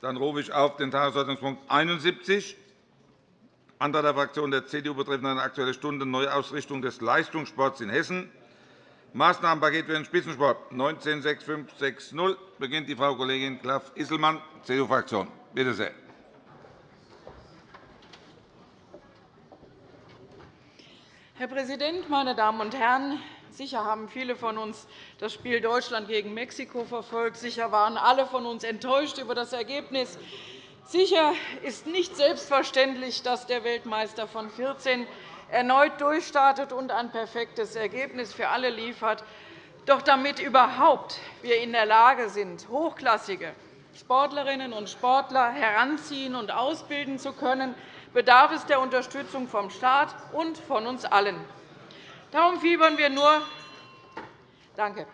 Dann rufe ich auf den Tagesordnungspunkt 71, Antrag der Fraktion der CDU betreffend eine Aktuelle Stunde Neuausrichtung des Leistungssports in Hessen. Maßnahmenpaket für den Spitzensport 196560 beginnt die Frau Kollegin Klaff-Isselmann, CDU-Fraktion. Bitte sehr. Herr Präsident, meine Damen und Herren! Sicher haben viele von uns das Spiel Deutschland gegen Mexiko verfolgt. Sicher waren alle von uns enttäuscht über das Ergebnis. Sicher ist nicht selbstverständlich, dass der Weltmeister von 14 erneut durchstartet und ein perfektes Ergebnis für alle liefert. Doch damit wir überhaupt in der Lage sind, hochklassige Sportlerinnen und Sportler heranziehen und ausbilden zu können, bedarf es der Unterstützung vom Staat und von uns allen. Darum fiebern wir nur Danke.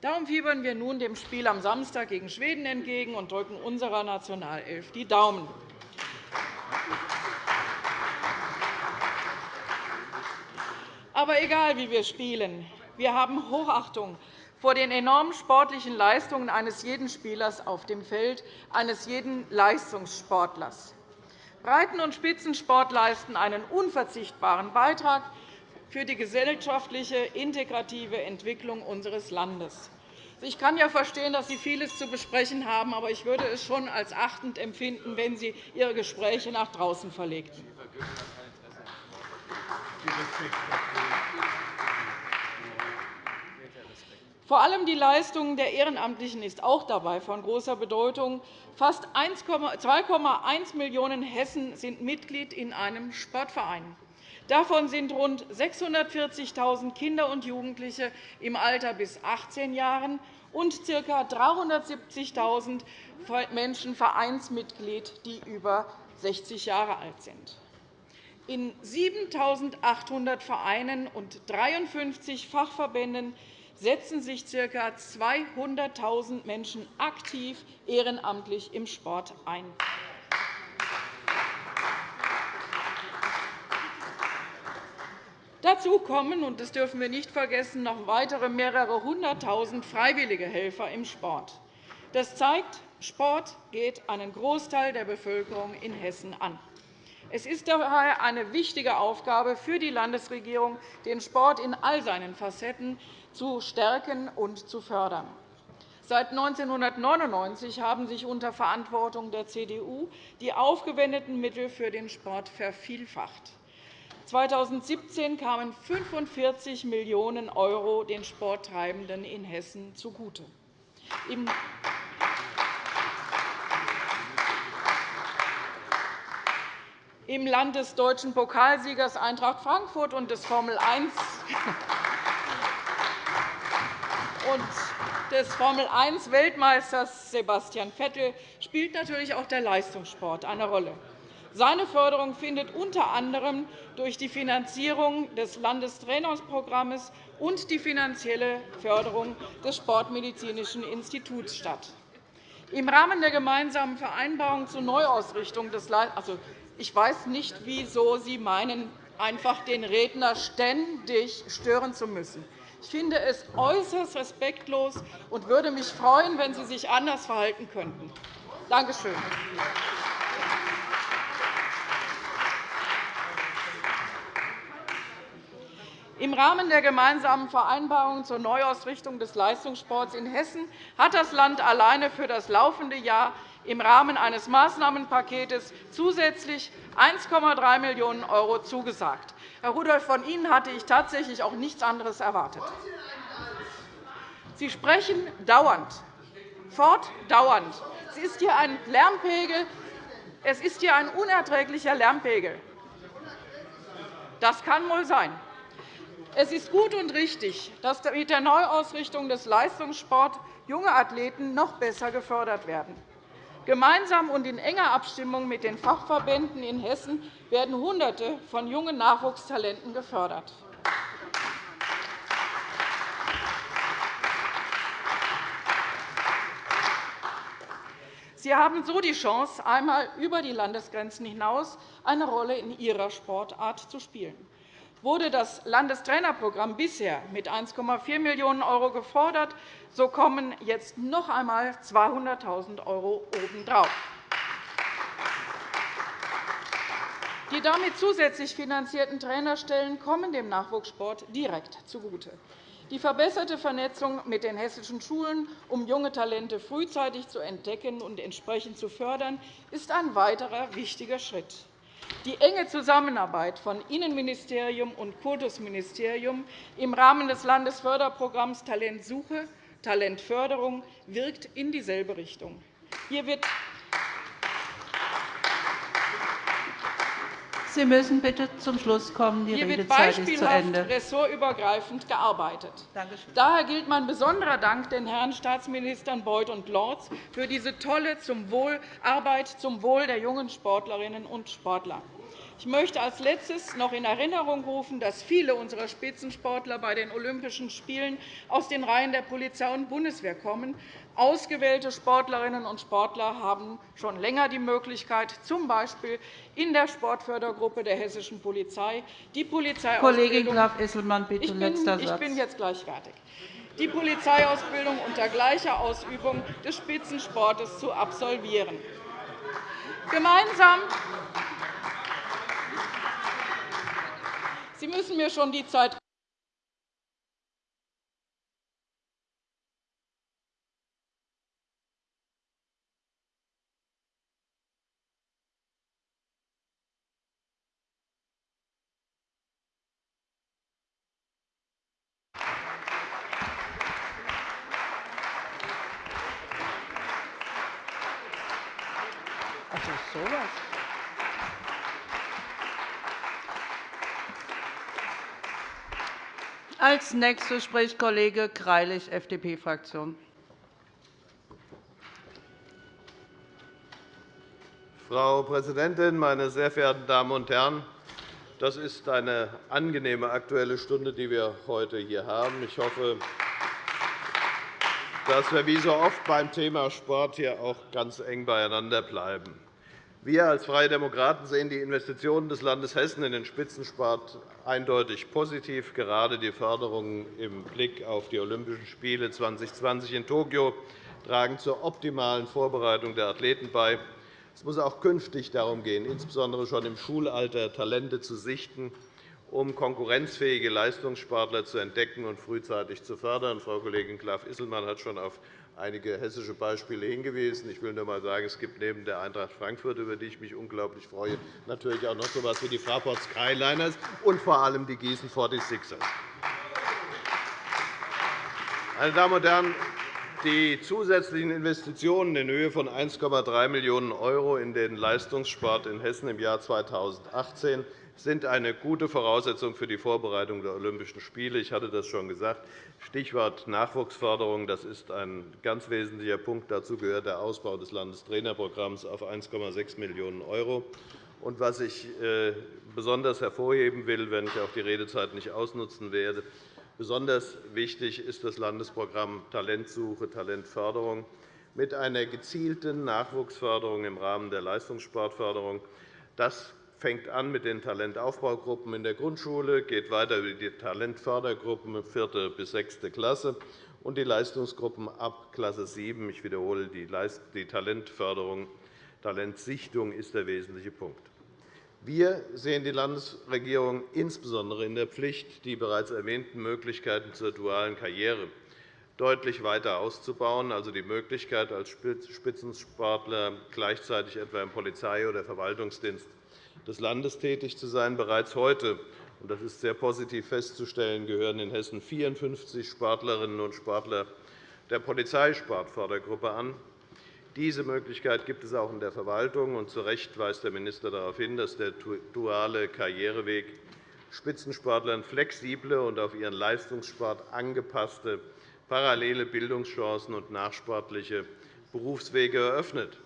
Darum fiebern wir nun dem Spiel am Samstag gegen Schweden entgegen und drücken unserer Nationalelf die Daumen. Aber egal, wie wir spielen, wir haben Hochachtung vor den enormen sportlichen Leistungen eines jeden Spielers auf dem Feld, eines jeden Leistungssportlers. Breiten- und Spitzensport leisten einen unverzichtbaren Beitrag für die gesellschaftliche, integrative Entwicklung unseres Landes. Ich kann ja verstehen, dass Sie vieles zu besprechen haben, aber ich würde es schon als achtend empfinden, wenn Sie Ihre Gespräche nach draußen verlegten. Vor allem die Leistung der Ehrenamtlichen ist auch dabei von großer Bedeutung. Fast 2,1 Millionen Hessen sind Mitglied in einem Sportverein. Davon sind rund 640.000 Kinder und Jugendliche im Alter bis 18 Jahren und ca. 370.000 Menschen Vereinsmitglied, die über 60 Jahre alt sind. In 7.800 Vereinen und 53 Fachverbänden setzen sich ca. 200.000 Menschen aktiv ehrenamtlich im Sport ein. Dazu kommen, und das dürfen wir nicht vergessen, noch weitere mehrere Hunderttausend freiwillige Helfer im Sport. Das zeigt, Sport geht einen Großteil der Bevölkerung in Hessen an. Es ist daher eine wichtige Aufgabe für die Landesregierung, den Sport in all seinen Facetten zu stärken und zu fördern. Seit 1999 haben sich unter Verantwortung der CDU die aufgewendeten Mittel für den Sport vervielfacht. 2017 kamen 45 Millionen € den Sporttreibenden in Hessen zugute. Im Land des deutschen Pokalsiegers Eintracht Frankfurt und des Formel 1 und des Formel-1-Weltmeisters Sebastian Vettel spielt natürlich auch der Leistungssport eine Rolle. Seine Förderung findet unter anderem durch die Finanzierung des Landestrainersprogramms und die finanzielle Förderung des Sportmedizinischen Instituts statt. Im Rahmen der gemeinsamen Vereinbarung zur Neuausrichtung des also, ich weiß nicht, wieso Sie meinen, einfach den Redner ständig stören zu müssen. Ich finde es äußerst respektlos und würde mich freuen, wenn Sie sich anders verhalten könnten. Danke schön. Im Rahmen der gemeinsamen Vereinbarung zur Neuausrichtung des Leistungssports in Hessen hat das Land alleine für das laufende Jahr im Rahmen eines Maßnahmenpakets zusätzlich 1,3 Millionen € zugesagt. Herr Rudolph, von Ihnen hatte ich tatsächlich auch nichts anderes erwartet. Sie sprechen dauernd, fortdauernd. Es ist hier ein Lärmpegel. Es ist hier ein unerträglicher Lärmpegel. Das kann wohl sein. Es ist gut und richtig, dass mit der Neuausrichtung des Leistungssports junge Athleten noch besser gefördert werden. Gemeinsam und in enger Abstimmung mit den Fachverbänden in Hessen werden Hunderte von jungen Nachwuchstalenten gefördert. Sie haben so die Chance, einmal über die Landesgrenzen hinaus eine Rolle in Ihrer Sportart zu spielen Wurde das Landestrainerprogramm bisher mit 1,4 Millionen € gefordert, so kommen jetzt noch einmal 200.000 € obendrauf. Die damit zusätzlich finanzierten Trainerstellen kommen dem Nachwuchssport direkt zugute. Die verbesserte Vernetzung mit den hessischen Schulen, um junge Talente frühzeitig zu entdecken und entsprechend zu fördern, ist ein weiterer wichtiger Schritt. Die enge Zusammenarbeit von Innenministerium und Kultusministerium im Rahmen des Landesförderprogramms Talentsuche Talentförderung wirkt in dieselbe Richtung. Hier wird Sie müssen bitte zum Schluss kommen. Die Hier Redezeit ist zu Ende. wird ressortübergreifend gearbeitet. Daher gilt mein besonderer Dank den Herren Staatsministern Beuth und Lorz für diese tolle Arbeit zum Wohl der jungen Sportlerinnen und Sportler. Ich möchte als Letztes noch in Erinnerung rufen, dass viele unserer Spitzensportler bei den Olympischen Spielen aus den Reihen der Polizei und Bundeswehr kommen. Ausgewählte Sportlerinnen und Sportler haben schon länger die Möglichkeit, z. B. in der Sportfördergruppe der hessischen Polizei die Kollegin Graf-Isselmann, bitte, letzter Satz. Ich bin jetzt gleich fertig die Polizeiausbildung unter gleicher Ausübung des Spitzensportes zu absolvieren. Gemeinsam Sie müssen mir schon die Zeit Also sowas. Als Nächster spricht Kollege Greilich, FDP-Fraktion. Frau Präsidentin, meine sehr verehrten Damen und Herren! Das ist eine angenehme Aktuelle Stunde, die wir heute hier haben. Ich hoffe, dass wir wie so oft beim Thema Sport hier auch ganz eng beieinander bleiben. Wir als Freie Demokraten sehen die Investitionen des Landes Hessen in den Spitzensport eindeutig positiv. Gerade die Förderungen im Blick auf die Olympischen Spiele 2020 in Tokio tragen zur optimalen Vorbereitung der Athleten bei. Es muss auch künftig darum gehen, insbesondere schon im Schulalter Talente zu sichten, um konkurrenzfähige Leistungssportler zu entdecken und frühzeitig zu fördern. Frau Kollegin Graf-Isselmann hat schon auf einige hessische Beispiele hingewiesen. Ich will nur einmal sagen, es gibt neben der Eintracht Frankfurt, über die ich mich unglaublich freue, natürlich auch noch so etwas wie die Fraport Skyliners und vor allem die Gießen 46ers. Meine Damen und Herren, die zusätzlichen Investitionen in Höhe von 1,3 Millionen € in den Leistungssport in Hessen im Jahr 2018 sind eine gute Voraussetzung für die Vorbereitung der Olympischen Spiele. Ich hatte das schon gesagt. Stichwort Nachwuchsförderung. Das ist ein ganz wesentlicher Punkt. Dazu gehört der Ausbau des Landestrainerprogramms auf 1,6 Millionen €. Was ich äh, besonders hervorheben will, wenn ich auch die Redezeit nicht ausnutzen werde, besonders wichtig ist das Landesprogramm Talentsuche, Talentförderung mit einer gezielten Nachwuchsförderung im Rahmen der Leistungssportförderung. Das fängt an mit den Talentaufbaugruppen in der Grundschule, geht weiter über die Talentfördergruppen 4. bis 6. Klasse und die Leistungsgruppen ab Klasse 7. Ich wiederhole, die Talentförderung, Talentsichtung ist der wesentliche Punkt. Wir sehen die Landesregierung insbesondere in der Pflicht, die bereits erwähnten Möglichkeiten zur dualen Karriere deutlich weiter auszubauen, also die Möglichkeit, als Spitzensportler gleichzeitig etwa im Polizei- oder Verwaltungsdienst des Landes tätig zu sein. Bereits heute und das ist sehr positiv festzustellen, gehören in Hessen 54 Sportlerinnen und Sportler der Polizeisportfördergruppe an. Diese Möglichkeit gibt es auch in der Verwaltung. Und zu Recht weist der Minister darauf hin, dass der duale Karriereweg Spitzensportlern flexible und auf ihren Leistungssport angepasste parallele Bildungschancen und nachsportliche Berufswege eröffnet.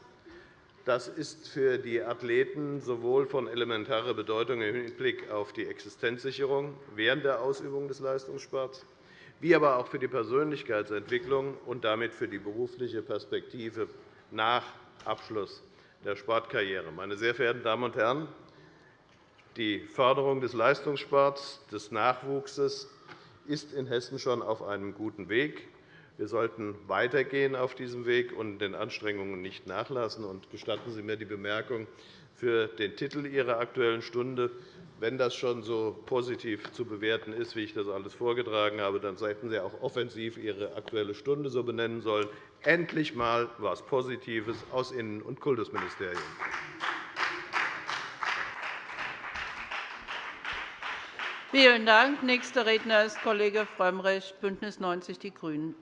Das ist für die Athleten sowohl von elementarer Bedeutung im Hinblick auf die Existenzsicherung während der Ausübung des Leistungssports, wie aber auch für die Persönlichkeitsentwicklung und damit für die berufliche Perspektive nach Abschluss der Sportkarriere. Meine sehr verehrten Damen und Herren, die Förderung des Leistungssports, des Nachwuchses ist in Hessen schon auf einem guten Weg. Wir sollten weitergehen auf diesem Weg und den Anstrengungen nicht nachlassen. gestatten Sie mir die Bemerkung für den Titel Ihrer Aktuellen Stunde. Wenn das schon so positiv zu bewerten ist, wie ich das alles vorgetragen habe, dann hätten Sie auch offensiv Ihre Aktuelle Stunde so benennen sollen. Endlich einmal etwas Positives aus Innen- und Kultusministerium. Vielen Dank. Nächster Redner ist Kollege Frömmrich, BÜNDNIS 90 die GRÜNEN.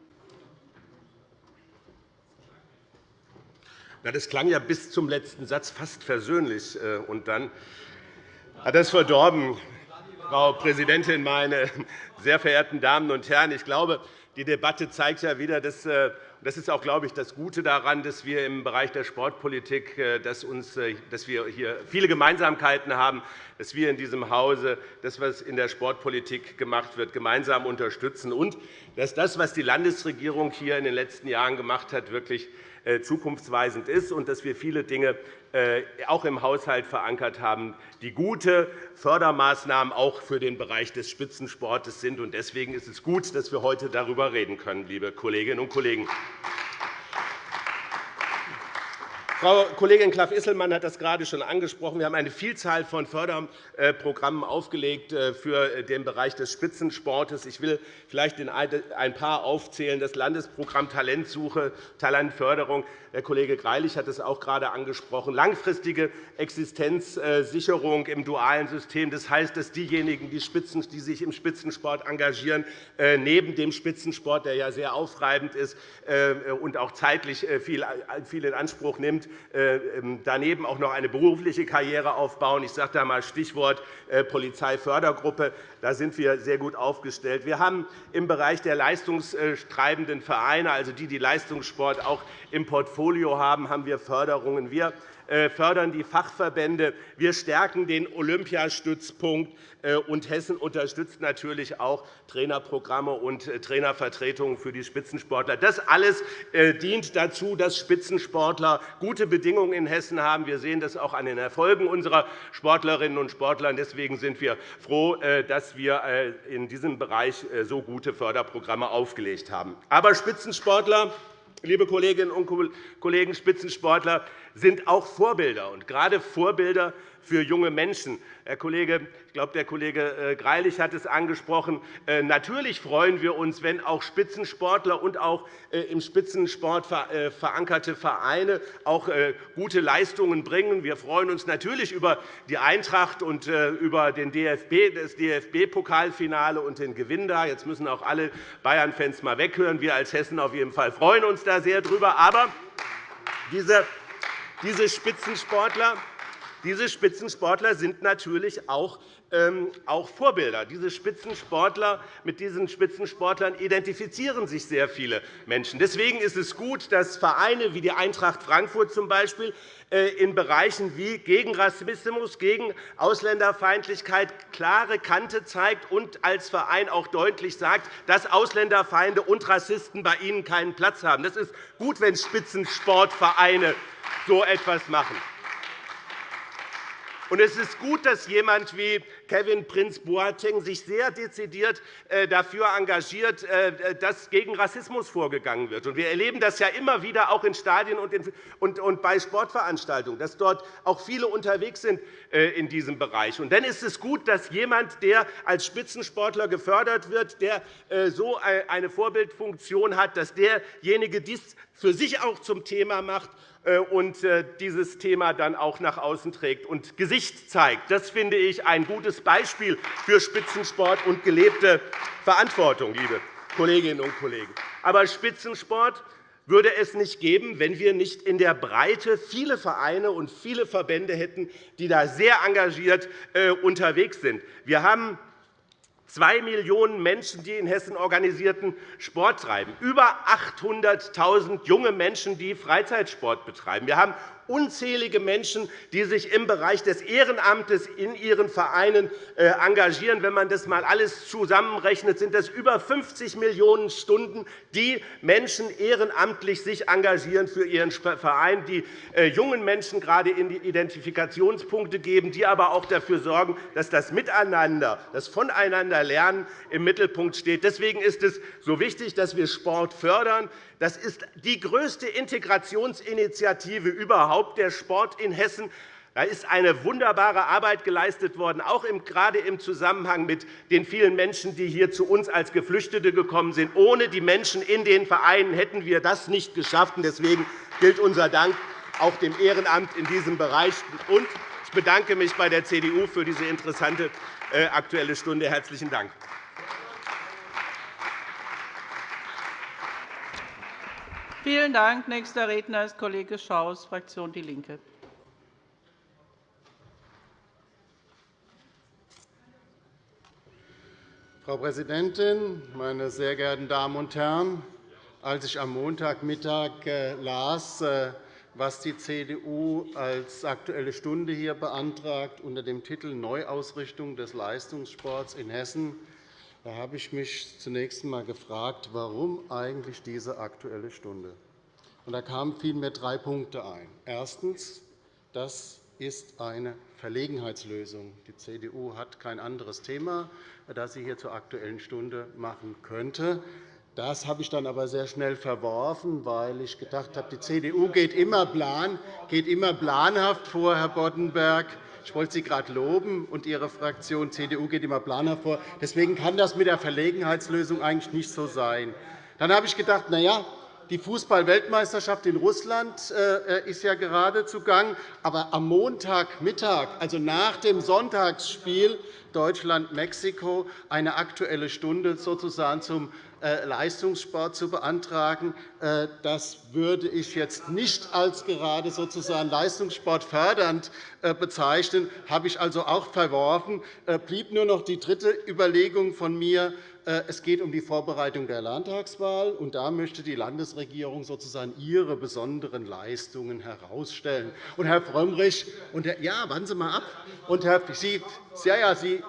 Das klang ja bis zum letzten Satz fast versöhnlich. Äh, und dann hat das verdorben, Frau Präsidentin, meine sehr verehrten Damen und Herren! Ich glaube, die Debatte zeigt ja wieder, dass äh, das ist auch, glaube ich, das Gute daran, dass wir im Bereich der Sportpolitik äh, dass uns, dass wir hier viele Gemeinsamkeiten haben, dass wir in diesem Hause das, was in der Sportpolitik gemacht wird, gemeinsam unterstützen und dass das, was die Landesregierung hier in den letzten Jahren gemacht hat, wirklich zukunftsweisend ist und dass wir viele Dinge auch im Haushalt verankert haben, die gute Fördermaßnahmen auch für den Bereich des Spitzensports sind. Deswegen ist es gut, dass wir heute darüber reden können, liebe Kolleginnen und Kollegen. Frau Kollegin Klaff-Isselmann hat das gerade schon angesprochen. Wir haben eine Vielzahl von Förderprogrammen aufgelegt äh, für den Bereich des Spitzensports. Ich will vielleicht ein paar aufzählen. Das Landesprogramm Talentsuche, Talentförderung. Der Kollege Greilich hat es auch gerade angesprochen. Langfristige Existenzsicherung im dualen System. Das heißt, dass diejenigen, die sich im Spitzensport engagieren, äh, neben dem Spitzensport, der ja sehr aufreibend ist äh, und auch zeitlich viel in Anspruch nimmt, äh, ähm, daneben auch noch eine berufliche Karriere aufbauen. Ich sage da einmal Stichwort äh, Polizeifördergruppe. Da sind wir sehr gut aufgestellt. Wir haben im Bereich der leistungstreibenden Vereine, also die, die Leistungssport auch im Portfolio haben, haben wir Förderungen. Wir fördern die Fachverbände. Wir stärken den Olympiastützpunkt. Äh, und Hessen unterstützt natürlich auch Trainerprogramme und äh, Trainervertretungen für die Spitzensportler. Das alles dient dazu, dass Spitzensportler gute Bedingungen in Hessen haben. Wir sehen das auch an den Erfolgen unserer Sportlerinnen und Sportler. Deswegen sind wir froh, dass wir in diesem Bereich so gute Förderprogramme aufgelegt haben. Aber Spitzensportler Liebe Kolleginnen und Kollegen, Spitzensportler sind auch Vorbilder, und gerade Vorbilder für junge Menschen. Herr Kollege, ich glaube, der Kollege äh, Greilich hat es angesprochen. Äh, natürlich freuen wir uns, wenn auch Spitzensportler und auch äh, im Spitzensport verankerte Vereine auch gute Leistungen bringen. Wir freuen uns natürlich über die Eintracht und über den DFB, das DFB-Pokalfinale und den Gewinn da. Jetzt müssen auch alle Bayern-Fans mal weghören. Wir als Hessen auf jeden Fall freuen uns da sehr drüber. Aber diese Spitzensportler diese Spitzensportler sind natürlich auch ähm, auch Vorbilder. Diese Spitzensportler, mit diesen Spitzensportlern identifizieren sich sehr viele Menschen. Deswegen ist es gut, dass Vereine wie die Eintracht Frankfurt zum Beispiel äh, in Bereichen wie gegen Rassismus, gegen Ausländerfeindlichkeit klare Kante zeigt und als Verein auch deutlich sagt, dass Ausländerfeinde und Rassisten bei ihnen keinen Platz haben. Es ist gut, wenn Spitzensportvereine so etwas machen. Und es ist gut, dass jemand wie Kevin Prince Boateng sich sehr dezidiert äh, dafür engagiert, äh, dass gegen Rassismus vorgegangen wird. Wir erleben das ja immer wieder auch in Stadien und bei Sportveranstaltungen, dass dort auch viele unterwegs sind äh, in diesem Bereich. Und dann ist es gut, dass jemand, der als Spitzensportler gefördert wird, der so eine Vorbildfunktion hat, dass derjenige dies für sich auch zum Thema macht und äh, dieses Thema dann auch nach außen trägt und Gesicht zeigt. Das finde ich ein gutes Beispiel für Spitzensport und gelebte Verantwortung, liebe Kolleginnen und Kollegen. Aber Spitzensport würde es nicht geben, wenn wir nicht in der Breite viele Vereine und viele Verbände hätten, die da sehr engagiert äh, unterwegs sind. Wir haben Zwei Millionen Menschen, die in Hessen organisierten Sport treiben, über 800.000 junge Menschen, die Freizeitsport betreiben. Wir haben unzählige Menschen, die sich im Bereich des Ehrenamtes in ihren Vereinen äh, engagieren. Wenn man das einmal alles zusammenrechnet, sind das über 50 Millionen Stunden, die Menschen ehrenamtlich sich engagieren für ihren Verein, die äh, jungen Menschen gerade in die Identifikationspunkte geben, die aber auch dafür sorgen, dass das Miteinander, das Voneinander Schüler lernen im Mittelpunkt steht. Deswegen ist es so wichtig, dass wir Sport fördern. Das ist die größte Integrationsinitiative überhaupt, der Sport in Hessen. Da ist eine wunderbare Arbeit geleistet worden, auch gerade im Zusammenhang mit den vielen Menschen, die hier zu uns als Geflüchtete gekommen sind. Ohne die Menschen in den Vereinen hätten wir das nicht geschafft. Deswegen gilt unser Dank auch dem Ehrenamt in diesem Bereich. Ich bedanke mich bei der CDU für diese interessante äh, Aktuelle Stunde. Herzlichen Dank. Vielen Dank. Nächster Redner ist Kollege Schaus, Fraktion DIE LINKE. Frau Präsidentin, meine sehr geehrten Damen und Herren! Als ich am Montagmittag äh, las, äh, was die CDU als Aktuelle Stunde hier beantragt unter dem Titel Neuausrichtung des Leistungssports in Hessen, da habe ich mich zunächst einmal gefragt, warum eigentlich diese Aktuelle Stunde. Und da kamen vielmehr drei Punkte ein. Erstens. Das ist eine Verlegenheitslösung. Die CDU hat kein anderes Thema, das sie hier zur Aktuellen Stunde machen könnte. Das habe ich dann aber sehr schnell verworfen, weil ich gedacht habe, die CDU geht immer planhaft vor, Herr Boddenberg. Ich wollte Sie gerade loben, und Ihre Fraktion CDU geht immer planhaft vor. Deswegen kann das mit der Verlegenheitslösung eigentlich nicht so sein. Dann habe ich gedacht, na ja, die Fußball-Weltmeisterschaft in Russland äh, ist ja gerade zugang. Aber am Montagmittag, also nach dem Sonntagsspiel Deutschland-Mexiko, eine Aktuelle Stunde sozusagen zum äh, Leistungssport zu beantragen. Äh, das würde ich jetzt nicht als gerade sozusagen Leistungssport fördernd bezeichnen. Das habe ich also auch verworfen. Es blieb nur noch die dritte Überlegung von mir, äh, es geht um die Vorbereitung der Landtagswahl. und Da möchte die Landesregierung sozusagen ihre besonderen Leistungen herausstellen. Und Herr Frömmrich, und Herr, ja, warten Sie mal ab. Und Herr, Sie, ja, ja, Sie,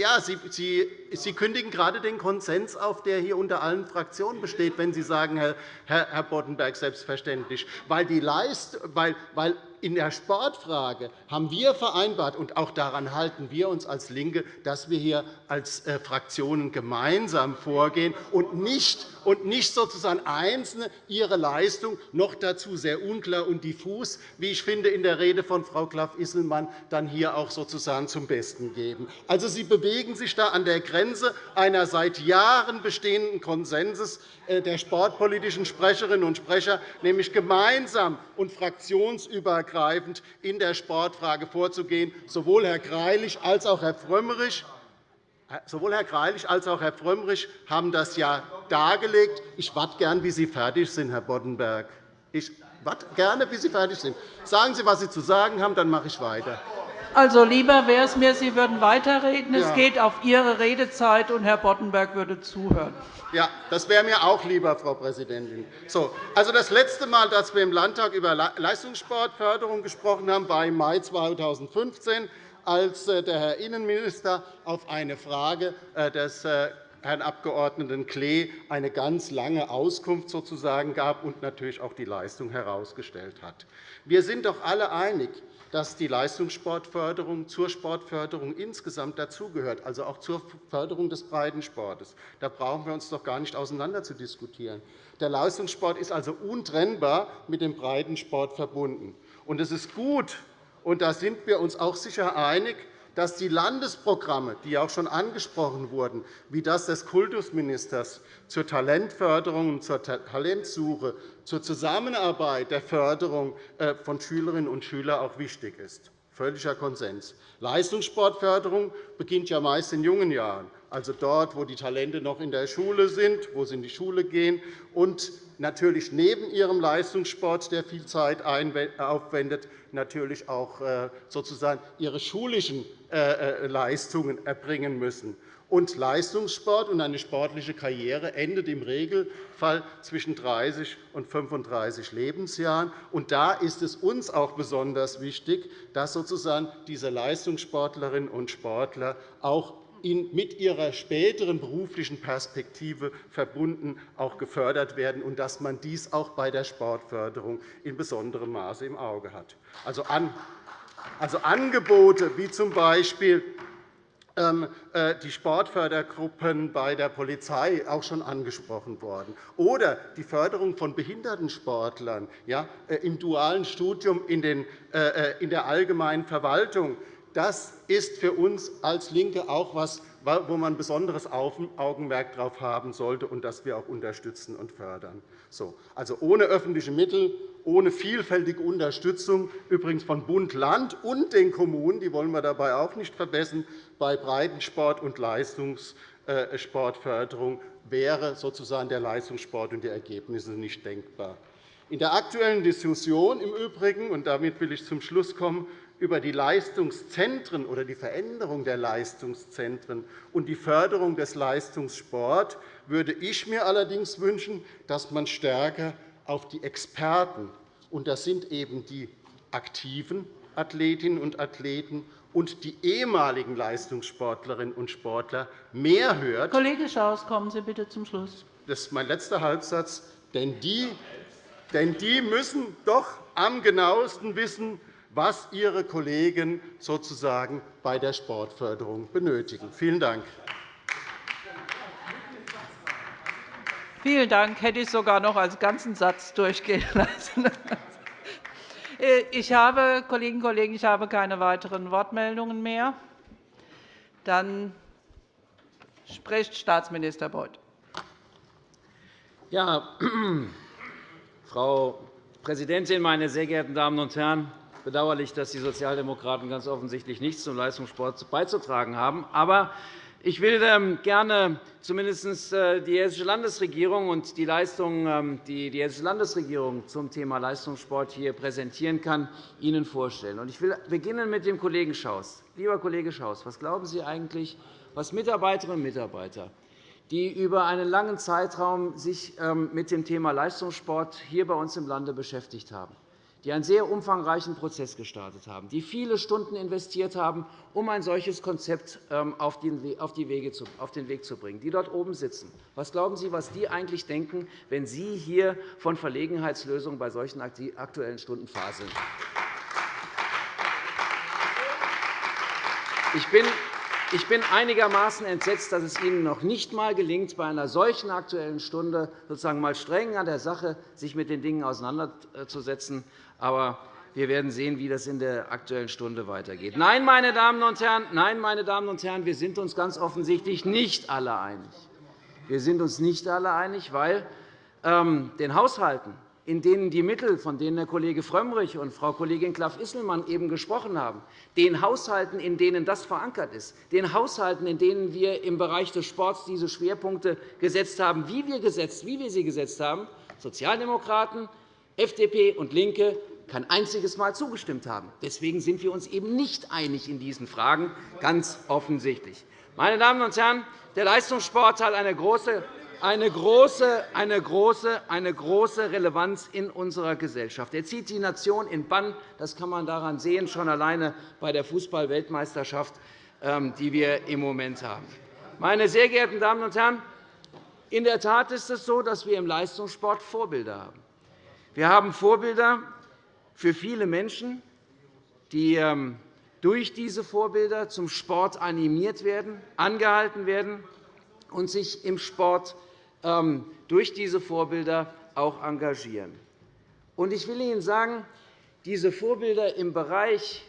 ja, Sie, Sie, Sie kündigen gerade den Konsens auf, der hier unter allen Fraktionen besteht, wenn Sie sagen, Herr, Herr Boddenberg, selbstverständlich. Weil, die Leist, weil, weil in der Sportfrage haben wir vereinbart, und auch daran halten wir uns als LINKE, dass wir hier als äh, Fraktionen gemeinsam vorgehen und nicht, und nicht sozusagen Einzelne ihre Leistung noch dazu sehr unklar und diffus, wie ich finde, in der Rede von Frau Klaff-Isselmann dann hier auch sozusagen zum Besten geben. Also, Sie bewegen sich da an der Grenze einer seit Jahren bestehenden Konsenses äh, der sportpolitischen Sprecherinnen und Sprecher, nämlich gemeinsam und fraktionsübergreifend in der Sportfrage vorzugehen. Sowohl Herr Greilich als auch Herr Frömmrich Sowohl Herr Greilich als auch Herr Frömmrich haben das ja dargelegt. Ich warte gern, bis Sie fertig sind, Herr Boddenberg. Ich warte gerne, bis Sie fertig sind. Sagen Sie, was Sie zu sagen haben, dann mache ich weiter. Also lieber wäre es mir, Sie würden weiterreden. Es geht auf Ihre Redezeit, und Herr Boddenberg würde zuhören. Ja, das wäre mir auch lieber, Frau Präsidentin. So, also das letzte Mal, dass wir im Landtag über Leistungssportförderung gesprochen haben, war im Mai 2015, als äh, der Herr Innenminister auf eine Frage äh, des äh, Herrn Abg. Klee eine ganz lange Auskunft sozusagen gab und natürlich auch die Leistung herausgestellt hat. Wir sind doch alle einig, dass die Leistungssportförderung zur Sportförderung insgesamt dazugehört, also auch zur Förderung des Breitensportes. Da brauchen wir uns doch gar nicht auseinander zu diskutieren. Der Leistungssport ist also untrennbar mit dem Breitensport verbunden. Und es ist gut, und da sind wir uns auch sicher einig, dass die Landesprogramme, die auch schon angesprochen wurden, wie das des Kultusministers zur Talentförderung und zur Talentsuche, zur Zusammenarbeit der Förderung äh, von Schülerinnen und Schülern auch wichtig ist. Völliger Konsens. Leistungssportförderung beginnt ja meist in jungen Jahren, also dort, wo die Talente noch in der Schule sind, wo sie in die Schule gehen und natürlich neben ihrem Leistungssport, der viel Zeit aufwendet, natürlich auch äh, sozusagen ihre schulischen Leistungen erbringen müssen. Und Leistungssport und eine sportliche Karriere endet im Regelfall zwischen 30 und 35 Lebensjahren. Und da ist es uns auch besonders wichtig, dass sozusagen diese Leistungssportlerinnen und Sportler auch mit ihrer späteren beruflichen Perspektive verbunden auch gefördert werden und dass man dies auch bei der Sportförderung in besonderem Maße im Auge hat. Also, also Angebote wie z. B ähm, äh, die Sportfördergruppen bei der Polizei auch schon angesprochen worden, oder die Förderung von Behindertensportlern ja, äh, im dualen Studium in der allgemeinen Verwaltung. Das ist für uns als LINKE auch etwas, wo man besonderes Augenmerk darauf haben sollte und das wir auch unterstützen und fördern. Also ohne öffentliche Mittel, ohne vielfältige Unterstützung, übrigens von Bund, Land und den Kommunen, die wollen wir dabei auch nicht verbessern, bei Breitensport und Leistungssportförderung wäre sozusagen der Leistungssport und die Ergebnisse nicht denkbar. In der aktuellen Diskussion im Übrigen, und damit will ich zum Schluss kommen, über die Leistungszentren oder die Veränderung der Leistungszentren und die Förderung des Leistungssports würde ich mir allerdings wünschen, dass man stärker auf die Experten, und das sind eben die aktiven Athletinnen und Athleten und die ehemaligen Leistungssportlerinnen und Sportler mehr hört. Kollege Schaus, kommen Sie bitte zum Schluss. Das ist mein letzter Halbsatz. Denn die, denn die müssen doch am genauesten wissen, was Ihre Kollegen sozusagen bei der Sportförderung benötigen. Vielen Dank. Vielen Dank. Hätte ich sogar noch als ganzen Satz durchgehen lassen. Ich habe, Kolleginnen und Kollegen, ich habe keine weiteren Wortmeldungen mehr. Dann spricht Staatsminister Beuth. Ja, Frau Präsidentin, meine sehr geehrten Damen und Herren! bedauerlich, dass die Sozialdemokraten ganz offensichtlich nichts zum Leistungssport beizutragen haben. Aber ich will ähm, gerne zumindest äh, die Hessische Landesregierung und die Leistungen, ähm, die die Hessische Landesregierung zum Thema Leistungssport hier präsentieren kann, Ihnen vorstellen. Ich will beginnen mit dem Kollegen Schaus. Lieber Kollege Schaus, was glauben Sie eigentlich, was Mitarbeiterinnen und Mitarbeiter, die über einen langen Zeitraum sich ähm, mit dem Thema Leistungssport hier bei uns im Lande beschäftigt haben, die einen sehr umfangreichen Prozess gestartet haben, die viele Stunden investiert haben, um ein solches Konzept ähm, auf den Weg zu bringen, die dort oben sitzen. Was glauben Sie, was die eigentlich denken, wenn Sie hier von Verlegenheitslösungen bei solchen Aktuellen Stunden faseln? Ich bin ich bin einigermaßen entsetzt, dass es Ihnen noch nicht einmal gelingt, bei einer solchen Aktuellen Stunde sozusagen mal streng an der Sache sich mit den Dingen auseinanderzusetzen. Aber wir werden sehen, wie das in der Aktuellen Stunde weitergeht. Nein, meine Damen und Herren, nein, meine Damen und Herren, wir sind uns ganz offensichtlich nicht alle einig. Wir sind uns nicht alle einig, weil ähm, den Haushalten in denen die Mittel, von denen Herr Kollege Frömmrich und Frau Kollegin Klaff-Isselmann eben gesprochen haben, den Haushalten, in denen das verankert ist, den Haushalten, in denen wir im Bereich des Sports diese Schwerpunkte gesetzt haben, wie wir, gesetzt, wie wir sie gesetzt haben, Sozialdemokraten, FDP und LINKE kein einziges Mal zugestimmt haben. Deswegen sind wir uns eben nicht einig in diesen Fragen, ganz offensichtlich. Meine Damen und Herren, der Leistungssport hat eine große eine große, eine, große, eine große Relevanz in unserer Gesellschaft. Er zieht die Nation in Bann. Das kann man daran sehen, schon alleine bei der Fußball-Weltmeisterschaft, ähm, die wir im Moment haben. Meine sehr geehrten Damen und Herren, in der Tat ist es so, dass wir im Leistungssport Vorbilder haben. Wir haben Vorbilder für viele Menschen, die ähm, durch diese Vorbilder zum Sport animiert werden, angehalten werden und sich im Sport durch diese Vorbilder auch engagieren. Ich will Ihnen sagen, diese Vorbilder im Bereich,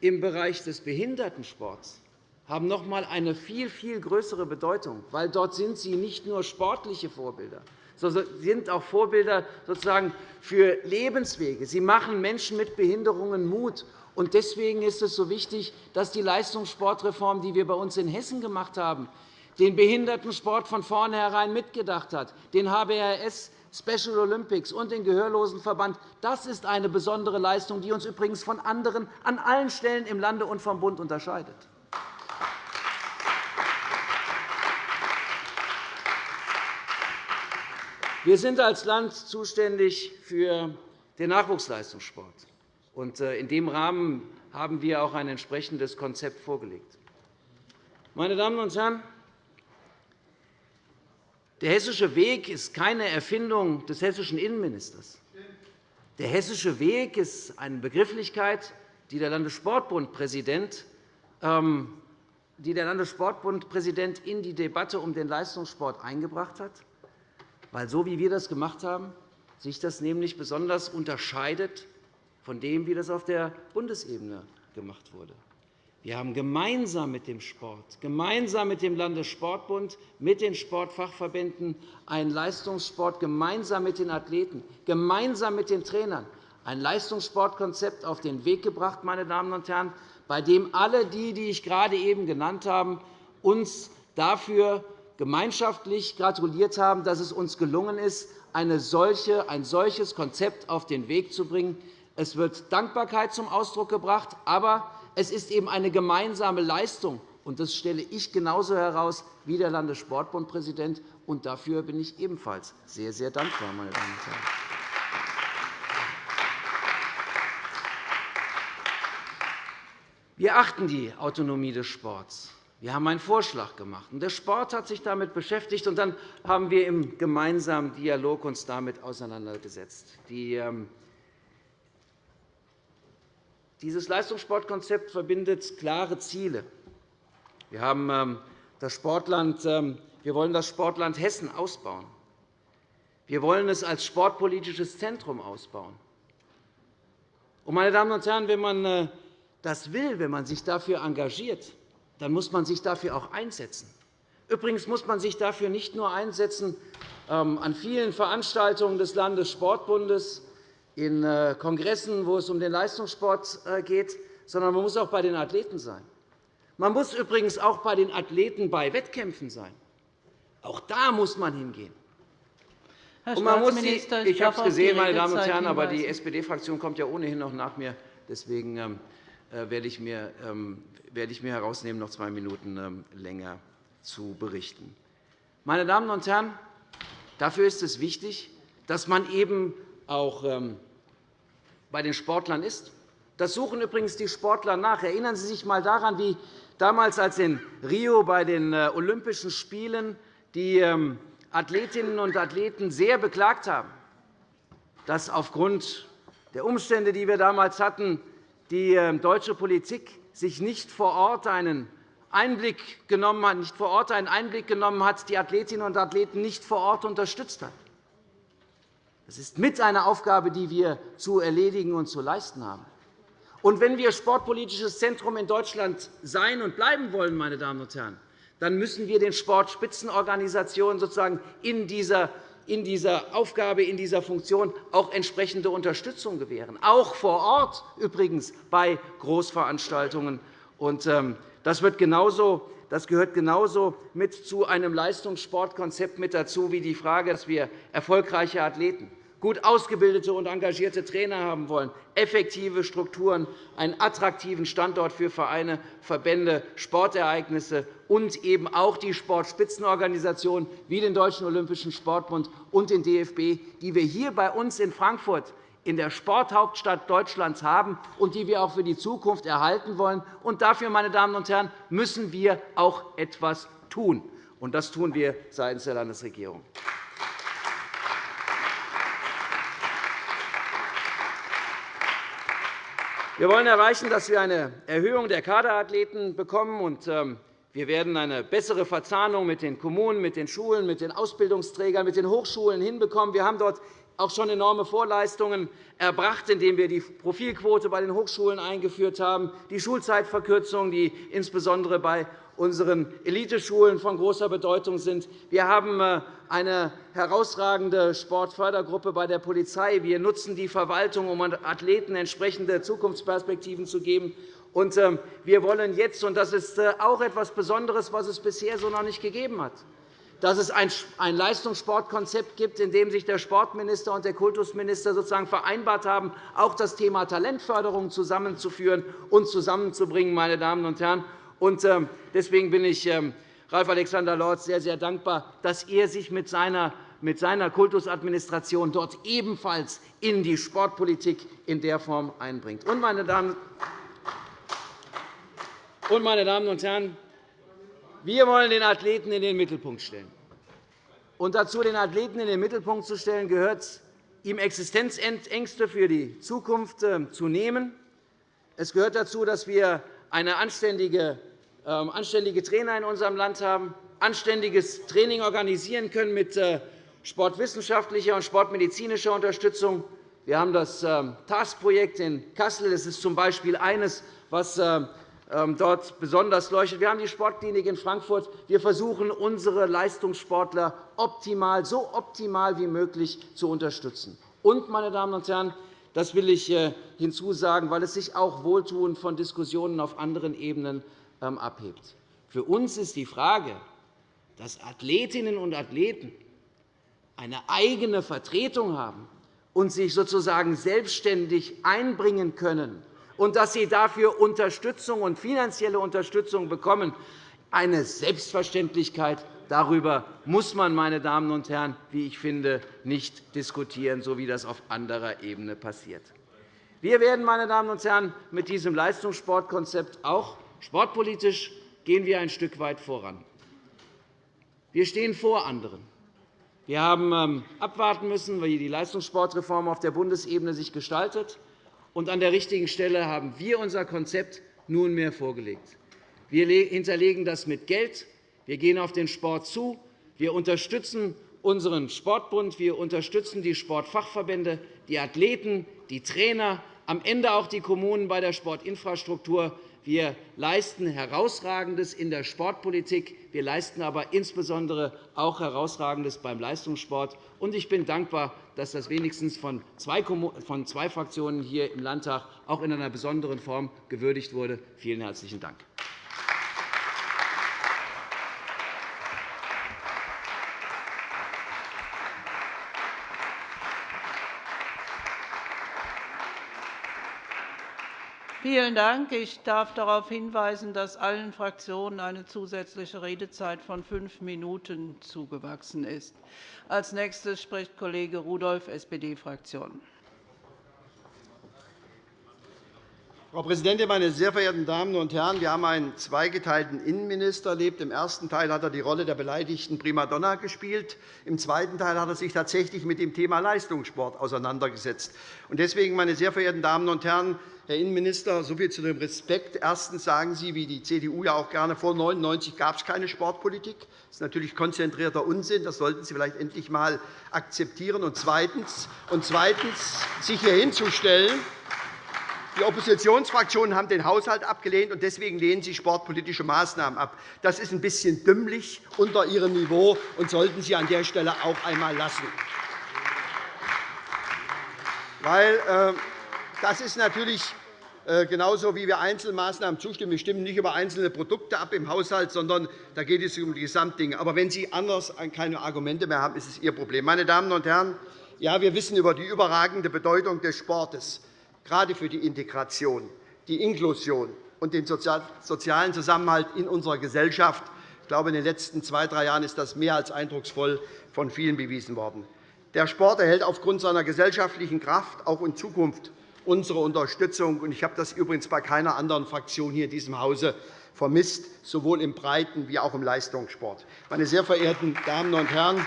im Bereich des Behindertensports haben noch einmal eine viel, viel größere Bedeutung, weil dort sind sie nicht nur sportliche Vorbilder, sondern sind auch Vorbilder sozusagen für Lebenswege. Sie machen Menschen mit Behinderungen Mut. Deswegen ist es so wichtig, dass die Leistungssportreform, die wir bei uns in Hessen gemacht haben, den Behindertensport von vornherein mitgedacht hat, den HBRS Special Olympics und den Gehörlosenverband. Das ist eine besondere Leistung, die uns übrigens von anderen an allen Stellen im Lande und vom Bund unterscheidet. Wir sind als Land zuständig für den Nachwuchsleistungssport. Äh, in dem Rahmen haben wir auch ein entsprechendes Konzept vorgelegt. Meine Damen und Herren, der hessische Weg ist keine Erfindung des hessischen Innenministers. Der hessische Weg ist eine Begrifflichkeit, die der Landessportbundpräsident ähm, die der Landessportbundpräsident in die Debatte um den Leistungssport eingebracht hat, weil so wie wir das gemacht haben, sich das nämlich besonders unterscheidet von dem, wie das auf der Bundesebene gemacht wurde. Wir haben gemeinsam mit dem Sport, gemeinsam mit dem Landessportbund, mit den Sportfachverbänden einen Leistungssport, gemeinsam mit den Athleten, gemeinsam mit den Trainern ein Leistungssportkonzept auf den Weg gebracht, meine Damen und Herren, bei dem alle die, die ich gerade eben genannt habe, uns dafür gemeinschaftlich gratuliert haben, dass es uns gelungen ist, ein solches Konzept auf den Weg zu bringen. Es wird Dankbarkeit zum Ausdruck gebracht, aber es ist eben eine gemeinsame Leistung. Und das stelle ich genauso heraus wie der Landessportbundpräsident. Und dafür bin ich ebenfalls sehr, sehr dankbar. Meine Damen und Herren. Wir achten die Autonomie des Sports. Wir haben einen Vorschlag gemacht. Der Sport hat sich damit beschäftigt, und dann haben wir uns im gemeinsamen Dialog uns damit auseinandergesetzt. Die ähm, dieses Leistungssportkonzept verbindet klare Ziele. Wir, haben ähm, das Sportland, ähm, wir wollen das Sportland Hessen ausbauen. Wir wollen es als sportpolitisches Zentrum ausbauen. Meine Damen und Herren, wenn man äh, das will, wenn man sich dafür engagiert, dann muss man sich dafür auch einsetzen. Übrigens muss man sich dafür nicht nur einsetzen ähm, an vielen Veranstaltungen des Landessportbundes, in äh, Kongressen, wo es um den Leistungssport äh, geht, sondern man muss auch bei den Athleten sein. Man muss übrigens auch bei den Athleten bei Wettkämpfen sein. Auch da muss man hingehen. Herr und man muss die, ich habe es gesehen, meine Damen und Herren, aber die SPD-Fraktion kommt ja ohnehin noch nach mir. Deswegen ähm, äh, werde ich, mir, ähm, werde ich mir herausnehmen, noch zwei Minuten ähm, länger zu berichten. Meine Damen und Herren, dafür ist es wichtig, dass man eben auch ähm, bei den Sportlern ist. Das suchen übrigens die Sportler nach. Erinnern Sie sich einmal daran, wie damals, als in Rio bei den äh, Olympischen Spielen die ähm, Athletinnen und Athleten sehr beklagt haben, dass aufgrund der Umstände, die wir damals hatten, die ähm, deutsche Politik sich nicht vor Ort einen Einblick genommen hat, nicht vor Ort einen Einblick genommen hat, die Athletinnen und Athleten nicht vor Ort unterstützt hat. Das ist mit eine Aufgabe, die wir zu erledigen und zu leisten haben. Und wenn wir sportpolitisches Zentrum in Deutschland sein und bleiben wollen, meine Damen und Herren, dann müssen wir den Sportspitzenorganisationen sozusagen in dieser in dieser Aufgabe, in dieser Funktion auch entsprechende Unterstützung gewähren, auch vor Ort übrigens bei Großveranstaltungen. Ähm, das, wird genauso, das gehört genauso mit zu einem Leistungssportkonzept mit dazu wie die Frage, dass wir erfolgreiche Athleten gut ausgebildete und engagierte Trainer haben wollen, effektive Strukturen, einen attraktiven Standort für Vereine, Verbände, Sportereignisse und eben auch die Sportspitzenorganisationen wie den Deutschen Olympischen Sportbund und den DFB, die wir hier bei uns in Frankfurt in der Sporthauptstadt Deutschlands haben und die wir auch für die Zukunft erhalten wollen. Und dafür, meine Damen und Herren, müssen wir auch etwas tun. Und das tun wir seitens der Landesregierung. Wir wollen erreichen, dass wir eine Erhöhung der Kaderathleten bekommen. Ähm, wir werden eine bessere Verzahnung mit den Kommunen, mit den Schulen, mit den Ausbildungsträgern, mit den Hochschulen hinbekommen. Wir haben dort auch schon enorme Vorleistungen erbracht, indem wir die Profilquote bei den Hochschulen eingeführt haben, die Schulzeitverkürzung, die insbesondere bei unseren Eliteschulen von großer Bedeutung sind. Wir haben äh, eine herausragende Sportfördergruppe bei der Polizei. Wir nutzen die Verwaltung, um Athleten entsprechende Zukunftsperspektiven zu geben. Ähm, wir wollen jetzt, und das ist äh, auch etwas Besonderes, was es bisher so noch nicht gegeben hat, dass es ein Leistungssportkonzept gibt, in dem sich der Sportminister und der Kultusminister sozusagen vereinbart haben, auch das Thema Talentförderung zusammenzuführen und zusammenzubringen. Meine Damen und Herren. Ähm, deswegen bin ich ähm, Ralf Alexander Lorz sehr, sehr dankbar, dass er sich mit seiner mit seiner Kultusadministration dort ebenfalls in die Sportpolitik in der Form einbringt. Und, meine Damen und Herren, wir wollen den Athleten in den Mittelpunkt stellen. Und dazu, den Athleten in den Mittelpunkt zu stellen, gehört, ihm Existenzängste für die Zukunft ähm, zu nehmen. Es gehört dazu, dass wir eine anständige ähm, anständige Trainer in unserem Land haben, anständiges Training organisieren können mit äh, sportwissenschaftlicher und sportmedizinischer Unterstützung. Wir haben das ähm, TASK-Projekt in Kassel. Das ist z. B. eines, was ähm, dort besonders leuchtet. Wir haben die Sportklinik in Frankfurt. Wir versuchen, unsere Leistungssportler optimal, so optimal wie möglich zu unterstützen. Und, meine Damen und Herren, das will ich äh, hinzusagen, weil es sich auch wohltuend von Diskussionen auf anderen Ebenen ähm, abhebt. Für uns ist die Frage, dass Athletinnen und Athleten eine eigene Vertretung haben und sich sozusagen selbstständig einbringen können und dass sie dafür Unterstützung und finanzielle Unterstützung bekommen, eine Selbstverständlichkeit. Darüber muss man, meine Damen und Herren, wie ich finde, nicht diskutieren, so wie das auf anderer Ebene passiert. Wir werden, meine Damen und Herren, mit diesem Leistungssportkonzept auch sportpolitisch gehen wir ein Stück weit voran. Wir stehen vor anderen. Wir haben ähm, abwarten müssen, wie die Leistungssportreform auf der Bundesebene sich gestaltet. Und an der richtigen Stelle haben wir unser Konzept nunmehr vorgelegt. Wir hinterlegen das mit Geld. Wir gehen auf den Sport zu. Wir unterstützen unseren Sportbund. Wir unterstützen die Sportfachverbände, die Athleten, die Trainer, am Ende auch die Kommunen bei der Sportinfrastruktur. Wir leisten Herausragendes in der Sportpolitik. Wir leisten aber insbesondere auch Herausragendes beim Leistungssport. Ich bin dankbar, dass das wenigstens von zwei Fraktionen hier im Landtag auch in einer besonderen Form gewürdigt wurde. Vielen herzlichen Dank. Vielen Dank. Ich darf darauf hinweisen, dass allen Fraktionen eine zusätzliche Redezeit von fünf Minuten zugewachsen ist. Als nächstes spricht Kollege Rudolph, SPD-Fraktion. Frau Präsidentin, meine sehr verehrten Damen und Herren! Wir haben einen zweigeteilten Innenminister erlebt. Im ersten Teil hat er die Rolle der beleidigten Primadonna gespielt. Im zweiten Teil hat er sich tatsächlich mit dem Thema Leistungssport auseinandergesetzt. Deswegen, meine sehr verehrten Damen und Herren, Herr Innenminister, so viel zu dem Respekt. Erstens sagen Sie, wie die CDU ja auch gerne, vor 1999 gab es keine Sportpolitik. Das ist natürlich konzentrierter Unsinn. Das sollten Sie vielleicht endlich einmal akzeptieren. Und zweitens, und zweitens sich hier hinzustellen, die Oppositionsfraktionen haben den Haushalt abgelehnt, und deswegen lehnen sie sportpolitische Maßnahmen ab. Das ist ein bisschen dümmlich unter Ihrem Niveau und sollten Sie an der Stelle auch einmal lassen. Weil, äh, das ist natürlich äh, genauso, wie wir Einzelmaßnahmen zustimmen. Wir stimmen nicht über einzelne Produkte ab im Haushalt, sondern da geht es um die Gesamtdinge. Aber wenn Sie anders keine Argumente mehr haben, ist es Ihr Problem. Meine Damen und Herren, ja, wir wissen über die überragende Bedeutung des Sportes, gerade für die Integration, die Inklusion und den sozialen Zusammenhalt in unserer Gesellschaft. Ich glaube, in den letzten zwei, drei Jahren ist das mehr als eindrucksvoll von vielen bewiesen worden. Der Sport erhält aufgrund seiner gesellschaftlichen Kraft auch in Zukunft unsere Unterstützung. Ich habe das übrigens bei keiner anderen Fraktion hier in diesem Hause vermisst, sowohl im Breiten- wie auch im Leistungssport. Meine sehr verehrten Damen und Herren,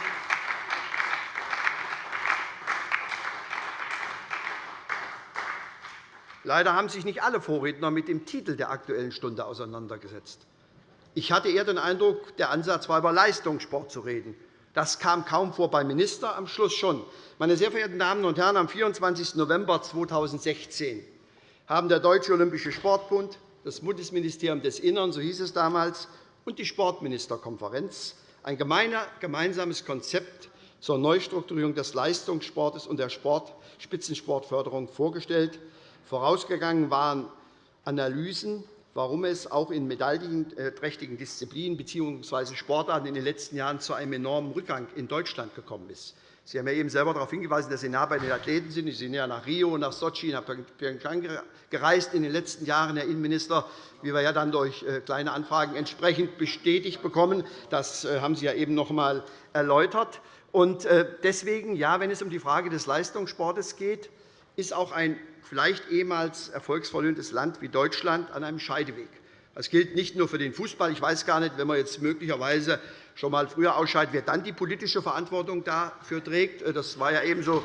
Leider haben sich nicht alle Vorredner mit dem Titel der Aktuellen Stunde auseinandergesetzt. Ich hatte eher den Eindruck, der Ansatz war, über Leistungssport zu reden. Das kam kaum vor beim Minister, am Schluss schon. Meine sehr verehrten Damen und Herren, am 24. November 2016 haben der Deutsche Olympische Sportbund, das Bundesministerium des Innern, so hieß es damals, und die Sportministerkonferenz ein gemeinsames Konzept zur Neustrukturierung des Leistungssports und der Spitzensportförderung vorgestellt. Vorausgegangen waren Analysen warum es auch in medaillenträchtigen Disziplinen bzw. Sportarten in den letzten Jahren zu einem enormen Rückgang in Deutschland gekommen ist. Sie haben ja eben selber darauf hingewiesen, dass Sie nah bei den Athleten sind. Sie sind ja nach Rio, nach Sochi, nach Pyeongchang gereist in den letzten Jahren, Herr Innenminister, wie wir ja dann durch äh, kleine Anfragen entsprechend bestätigt bekommen. Das äh, haben Sie ja eben noch einmal erläutert. Äh, deswegen, ja, wenn es um die Frage des Leistungssports geht, ist auch ein vielleicht ehemals erfolgsverlöhntes Land wie Deutschland an einem Scheideweg. Das gilt nicht nur für den Fußball. Ich weiß gar nicht, wenn man jetzt möglicherweise schon einmal früher ausscheidet, wer dann die politische Verantwortung dafür trägt. Das war ja ebenso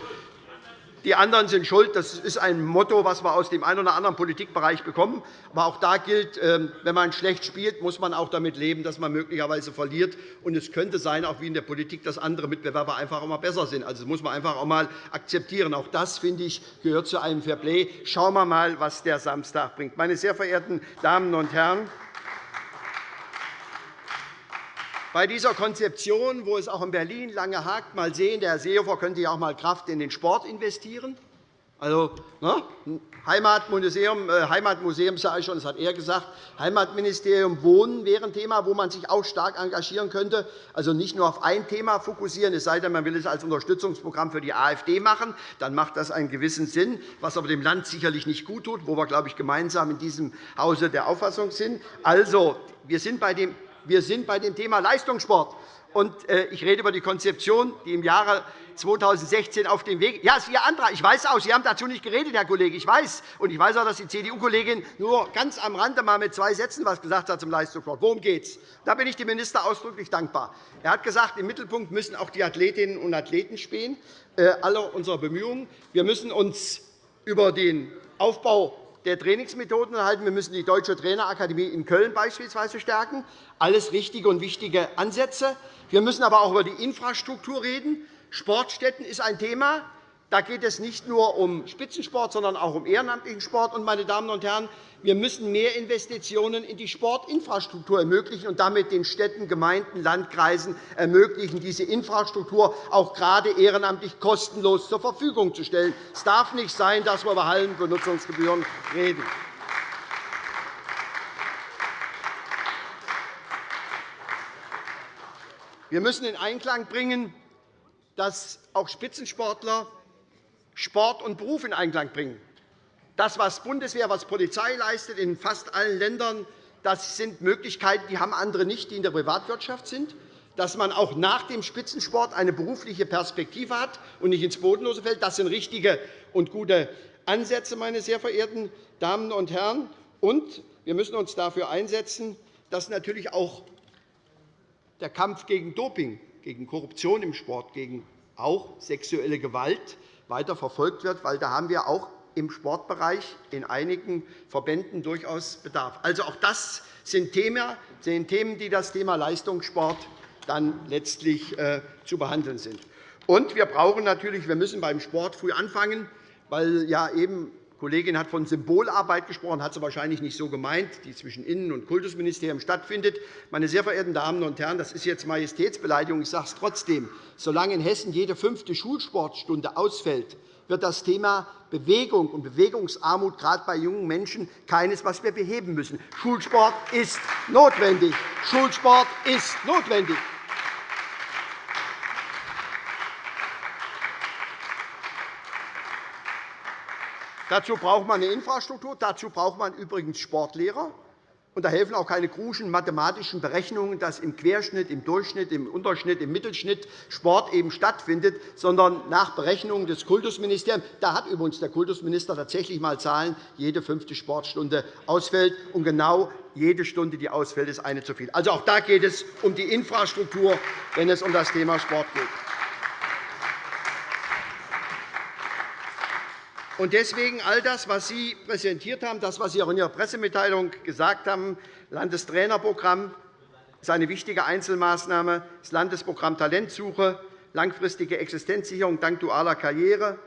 die anderen sind schuld. Das ist ein Motto, das wir aus dem einen oder anderen Politikbereich bekommen. Aber auch da gilt, ähm, wenn man schlecht spielt, muss man auch damit leben, dass man möglicherweise verliert. Und es könnte sein, auch wie in der Politik, dass andere Mitbewerber einfach immer besser sind. Also, das muss man einfach auch einmal akzeptieren. Auch das, finde ich, gehört zu einem Fairplay. Schauen wir einmal, was der Samstag bringt. Meine sehr verehrten Damen und Herren, bei dieser Konzeption, wo es auch in Berlin lange hakt, mal sehen, der Herr Seehofer könnte ja auch mal Kraft in den Sport investieren. Also, ne? Heimatmuseum, äh, Heimatmuseum sage ich schon, das hat er gesagt. Heimatministerium Wohnen wäre ein Thema, wo man sich auch stark engagieren könnte. Also nicht nur auf ein Thema fokussieren, es sei denn, man will es als Unterstützungsprogramm für die AfD machen. Dann macht das einen gewissen Sinn, was aber dem Land sicherlich nicht gut tut, wo wir, glaube ich, gemeinsam in diesem Hause der Auffassung sind. Also, wir sind bei dem wir sind bei dem Thema Leistungssport. Äh, ich rede über die Konzeption, die im Jahre 2016 auf dem Weg Ja, ist Ihr Antrag. Ich weiß auch, Sie haben dazu nicht geredet, Herr Kollege. Ich weiß. Und ich weiß auch, dass die CDU-Kollegin nur ganz am Rande mal mit zwei Sätzen etwas gesagt hat zum Leistungssport. Worum geht es? Da bin ich dem Minister ausdrücklich dankbar. Er hat gesagt, im Mittelpunkt müssen auch die Athletinnen und Athleten stehen, äh, aller unserer Bemühungen. Wir müssen uns über den Aufbau der Trainingsmethoden erhalten. Wir müssen die Deutsche Trainerakademie in Köln beispielsweise stärken. Alles richtige und wichtige Ansätze. Wir müssen aber auch über die Infrastruktur reden. Sportstätten ist ein Thema. Da geht es nicht nur um Spitzensport, sondern auch um ehrenamtlichen Sport. Und, meine Damen und Herren, wir müssen mehr Investitionen in die Sportinfrastruktur ermöglichen und damit den Städten, Gemeinden, Landkreisen ermöglichen, diese Infrastruktur auch gerade ehrenamtlich kostenlos zur Verfügung zu stellen. Es darf nicht sein, dass wir über Hallenbenutzungsgebühren reden. Wir müssen in Einklang bringen, dass auch Spitzensportler Sport und Beruf in Einklang bringen. Das, was Bundeswehr, was Polizei leistet in fast allen Ländern, das sind Möglichkeiten, die haben andere nicht, die in der Privatwirtschaft sind. Dass man auch nach dem Spitzensport eine berufliche Perspektive hat und nicht ins Bodenlose fällt, das sind richtige und gute Ansätze, meine sehr verehrten Damen und Herren. Und wir müssen uns dafür einsetzen, dass natürlich auch der Kampf gegen Doping, gegen Korruption im Sport, gegen auch sexuelle Gewalt weiter verfolgt wird, weil da haben wir auch im Sportbereich in einigen Verbänden durchaus Bedarf. Also auch das sind Themen, die das Thema Leistungssport dann letztlich äh, zu behandeln sind. Und wir brauchen natürlich, wir müssen beim Sport früh anfangen, weil ja eben Kollegin hat von Symbolarbeit gesprochen, hat sie wahrscheinlich nicht so gemeint, die zwischen Innen- und Kultusministerium stattfindet. Meine sehr verehrten Damen und Herren, das ist jetzt Majestätsbeleidigung. Ich sage es trotzdem. Solange in Hessen jede fünfte Schulsportstunde ausfällt, wird das Thema Bewegung und Bewegungsarmut gerade bei jungen Menschen keines, was wir beheben müssen. Schulsport ist notwendig. Schulsport ist notwendig. Dazu braucht man eine Infrastruktur. Dazu braucht man übrigens Sportlehrer. Und da helfen auch keine kruschen mathematischen Berechnungen, dass im Querschnitt, im Durchschnitt, im Unterschnitt, im Mittelschnitt Sport eben stattfindet, sondern nach Berechnungen des Kultusministeriums. Da hat übrigens der Kultusminister tatsächlich einmal Zahlen, jede fünfte Sportstunde ausfällt. Und genau jede Stunde, die ausfällt, ist eine zu viel. Also auch da geht es um die Infrastruktur, wenn es um das Thema Sport geht. Und deswegen all das, was Sie präsentiert haben, das, was Sie auch in Ihrer Pressemitteilung gesagt haben, Landestrainerprogramm ist eine wichtige Einzelmaßnahme, das Landesprogramm Talentsuche, langfristige Existenzsicherung dank dualer Karriere,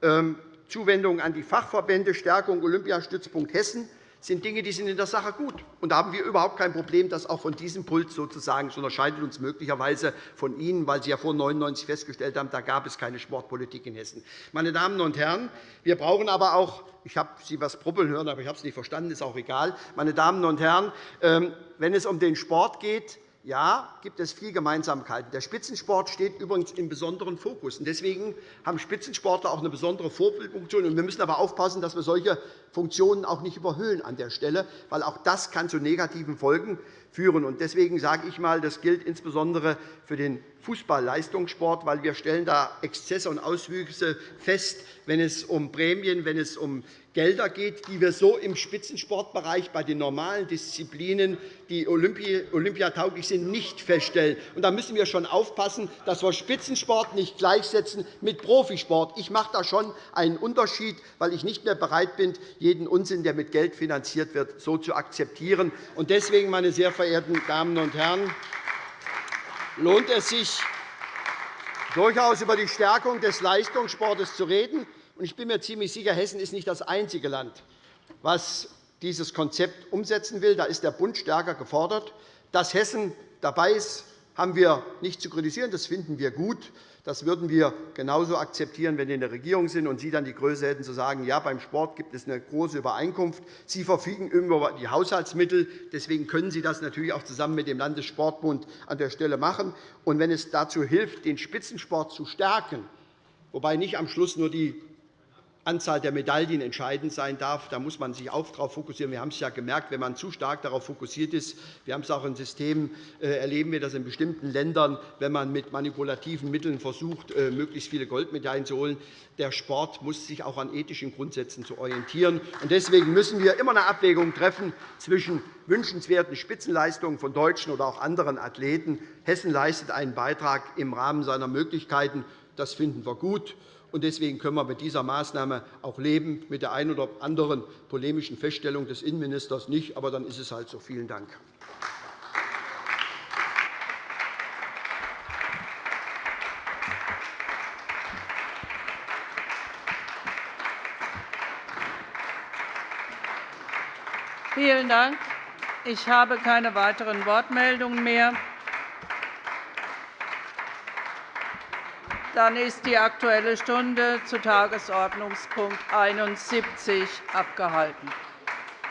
ähm, Zuwendung an die Fachverbände, Stärkung Olympiastützpunkt Hessen sind Dinge, die sind in der Sache gut. Und da haben wir überhaupt kein Problem, das auch von diesem Pult sozusagen. Das unterscheidet uns möglicherweise von Ihnen, weil Sie ja vor 1999 festgestellt haben, da gab es keine Sportpolitik in Hessen. Meine Damen und Herren, wir brauchen aber auch ich habe Sie etwas brubbeln hören, aber ich habe es nicht verstanden, ist auch egal. Meine Damen und Herren, ähm, wenn es um den Sport geht, ja, gibt es viel Gemeinsamkeiten. Der Spitzensport steht übrigens im besonderen Fokus. Deswegen haben Spitzensportler auch eine besondere Vorbildfunktion. Wir müssen aber aufpassen, dass wir solche Funktionen auch nicht überhöhen an der Stelle, weil auch das kann zu negativen Folgen führen. Deswegen sage ich einmal, das gilt insbesondere für den Fußballleistungssport, weil wir stellen da Exzesse und Auswüchse fest, wenn es um Prämien, wenn es um Gelder geht, die wir so im Spitzensportbereich bei den normalen Disziplinen, die olympiatauglich sind, nicht feststellen. da müssen wir schon aufpassen, dass wir Spitzensport nicht gleichsetzen mit Profisport. Ich mache da schon einen Unterschied, weil ich nicht mehr bereit bin, jeden Unsinn, der mit Geld finanziert wird, so zu akzeptieren. Deswegen, meine sehr verehrten Damen und Herren, lohnt es sich, durchaus über die Stärkung des Leistungssports zu reden. Ich bin mir ziemlich sicher, Hessen ist nicht das einzige Land, das dieses Konzept umsetzen will. Da ist der Bund stärker gefordert. Dass Hessen dabei ist, haben wir nicht zu kritisieren. Das finden wir gut. Das würden wir genauso akzeptieren, wenn wir in der Regierung sind und Sie dann die Größe hätten, zu sagen, ja, beim Sport gibt es eine große Übereinkunft. Sie verfügen über die Haushaltsmittel. Deswegen können Sie das natürlich auch zusammen mit dem Landessportbund an der Stelle machen. Und wenn es dazu hilft, den Spitzensport zu stärken, wobei nicht am Schluss nur die Anzahl der Medaillen entscheidend sein darf. Da muss man sich auch darauf fokussieren. Wir haben es ja gemerkt, wenn man zu stark darauf fokussiert ist. Wir haben es auch in Systemen, äh, erleben wir das in bestimmten Ländern, wenn man mit manipulativen Mitteln versucht, äh, möglichst viele Goldmedaillen zu holen. Der Sport muss sich auch an ethischen Grundsätzen zu orientieren. Deswegen müssen wir immer eine Abwägung treffen zwischen wünschenswerten Spitzenleistungen von deutschen oder auch anderen Athleten. Hessen leistet einen Beitrag im Rahmen seiner Möglichkeiten. Das finden wir gut. Deswegen können wir mit dieser Maßnahme auch leben, mit der einen oder anderen polemischen Feststellung des Innenministers nicht. Aber dann ist es halt so. Vielen Dank. Vielen Dank. Ich habe keine weiteren Wortmeldungen mehr. Dann ist die Aktuelle Stunde zu Tagesordnungspunkt 71 abgehalten.